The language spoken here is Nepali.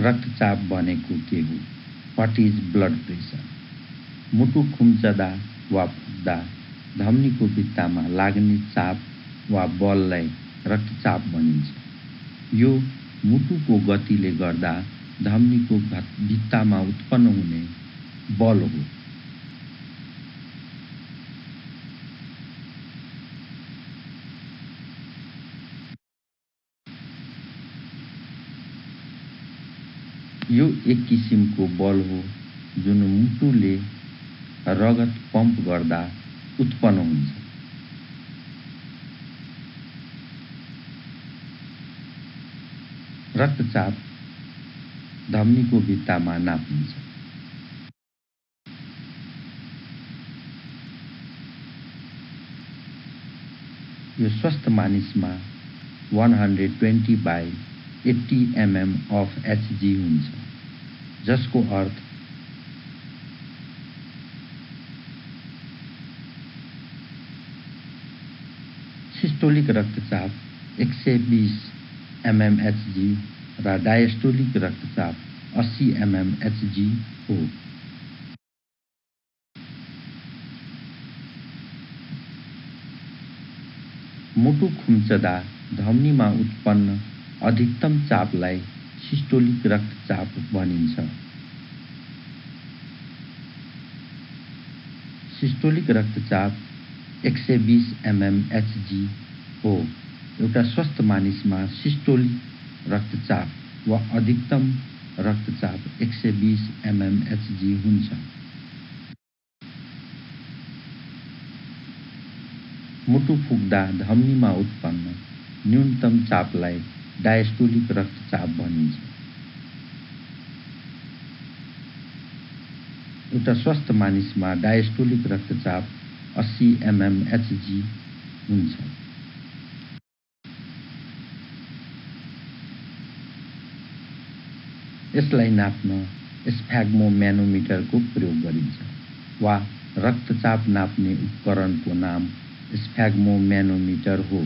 रक्तचाप भनेको के हो? वाट इज ब्लड प्रेसर मुटु खुम्चदा वा फुक्दा धमनीको भित्तामा लाग्ने चाप वा बललाई रक्तचाप भनिन्छ। यो मुटुको गतिले गर्दा धमनीको भित्तामा उत्पन्न हुने बल हो। यो एक किसिमको बल हो जुन मुटुले रगत पम्प गर्दा उत्पन्न हुन्छ। रक्तचाप धमनीको भित्तामा नापिन्छ यो स्वस्थ मानिसमा one hundred twenty by eighty mm of Hg हुन्छ। जसको अर्थ सिस्टोलिक रक्तचाप एक सय बिस एमएमएचजी र डायस्टोलिक रक्तचाप अस्सी एमएमएचजी हो। मुटु खुम्चदा धमनीमा उत्पन्न अधिकतम चापलाई सिस्टोलिक रक्तचाप भनिन्छ। सिस्टोलिक रक्तचाप एक सय बिस एमएमएचजी हो। एउटा स्वस्थ मानिसमा सिस्टोलिक रक्तचाप वा अधिकतम रक्तचाप एक सय बिस एमएमएचजी हुन्छ। मुटु फुक्दा धमनीमा उत्पन्न न्यूनतम चापलाई डायस्टोलिक रक्तचाप भनिन्छ। एउटा स्वस्थ मानिसमा डायस्टोलिक रक्तचाप अस्सी एमएमएचजी हुन्छ। यसलाई नाप्न स्फ्याग्मोम्यानोमिटरको प्रयोग गरिन्छ वा रक्तचाप नाप्ने उपकरणको नाम स्फ्याग्मोम्यानोमिटर हो।